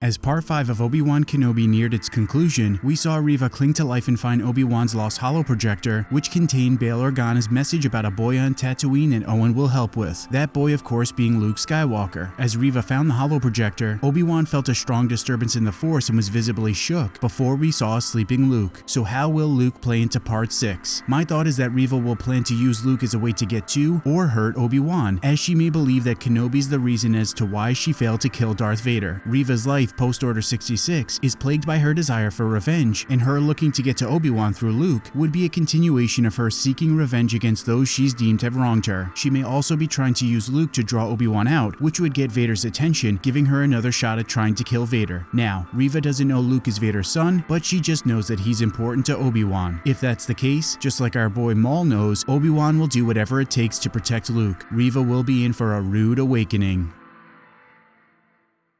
As part 5 of Obi-Wan Kenobi neared its conclusion, we saw Reva cling to life and find Obi-Wan's lost holo projector, which contained Bail Organa's message about a boy on Tatooine and Owen will help with. That boy of course being Luke Skywalker. As Reva found the holo projector, Obi-Wan felt a strong disturbance in the Force and was visibly shook before we saw a sleeping Luke. So how will Luke play into part 6? My thought is that Reva will plan to use Luke as a way to get to or hurt Obi-Wan, as she may believe that Kenobi's the reason as to why she failed to kill Darth Vader. Reva's life life post Order 66 is plagued by her desire for revenge, and her looking to get to Obi-Wan through Luke would be a continuation of her seeking revenge against those she's deemed have wronged her. She may also be trying to use Luke to draw Obi-Wan out, which would get Vader's attention, giving her another shot at trying to kill Vader. Now, Reva doesn't know Luke is Vader's son, but she just knows that he's important to Obi-Wan. If that's the case, just like our boy Maul knows, Obi-Wan will do whatever it takes to protect Luke. Reva will be in for a rude awakening.